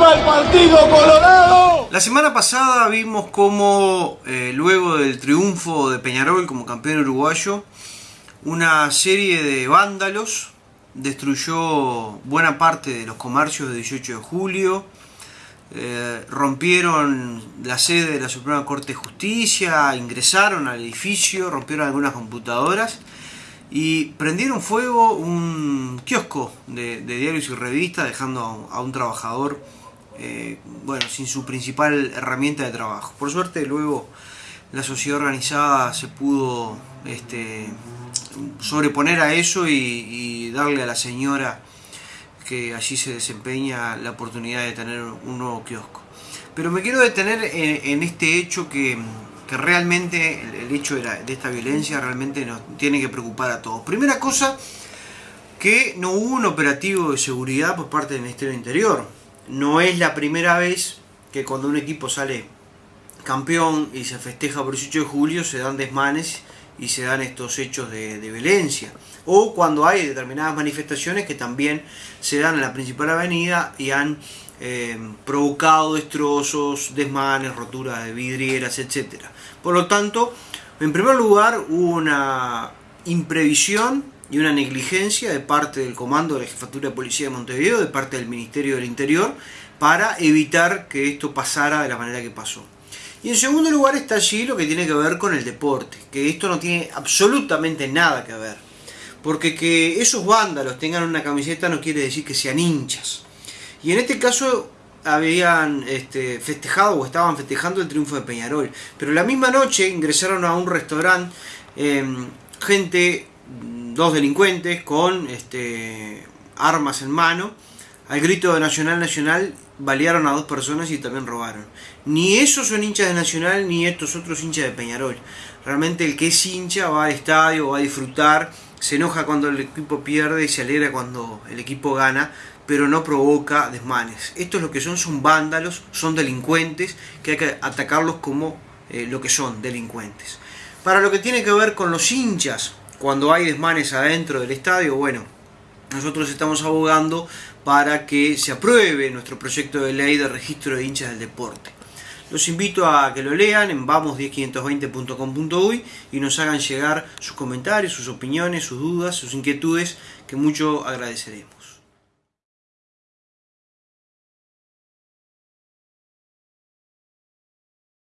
¡Viva el Partido Colorado! La semana pasada vimos cómo, eh, luego del triunfo de Peñarol como campeón uruguayo, una serie de vándalos destruyó buena parte de los comercios de 18 de julio, eh, rompieron la sede de la Suprema Corte de Justicia, ingresaron al edificio, rompieron algunas computadoras y prendieron fuego un kiosco de, diarios y revistas dejando a un, trabajador eh, bueno, sin su principal herramienta de trabajo. Por suerte luego la sociedad organizada se pudo este, sobreponer a eso y, darle a la señora que allí se desempeña la oportunidad de tener un nuevo kiosco. Pero me quiero detener en este hecho que, que realmente el, hecho de, esta violencia realmente nos tiene que preocupar a todos. Primera cosa, que no hubo un operativo de seguridad por parte del Ministerio del Interior. No es la primera vez que cuando un equipo sale campeón y se festeja por el 18 de julio se dan desmanes y se dan estos hechos de, violencia. O cuando hay determinadas manifestaciones que también se dan en la principal avenida y han eh, provocado destrozos, desmanes, roturas de vidrieras, etc. Por lo tanto, en primer lugar, hubo una imprevisión y una negligencia de parte del Comando de la Jefatura de Policía de Montevideo, de parte del Ministerio del Interior, para evitar que esto pasara de la manera que pasó. Y en segundo lugar está allí lo que tiene que ver con el deporte, que esto no tiene absolutamente nada que ver. Porque que esos vándalos tengan una camiseta no quiere decir que sean hinchas. Y en este caso habían este, festejado o estaban festejando el triunfo de Peñarol. Pero la misma noche ingresaron a un restaurante em, gente, dos delincuentes con este, armas en mano. Al grito de Nacional Nacional balearon a dos personas y también robaron. Ni esos son hinchas de Nacional ni estos otros hinchas de Peñarol. Realmente el que es hincha va al estadio, va a disfrutar, se enoja cuando el equipo pierde y se alegra cuando el equipo gana, pero no provoca desmanes. Estos lo que son son vándalos, son delincuentes, que hay que atacarlos como eh, lo que son, delincuentes. Para lo que tiene que ver con los hinchas, cuando hay desmanes adentro del estadio, bueno, nosotros estamos abogando para que se apruebe nuestro proyecto de ley de registro de hinchas del deporte. Los invito a que lo lean en vamos10520.com.uy y nos hagan llegar sus comentarios, sus opiniones, sus dudas, sus inquietudes, que mucho agradeceremos.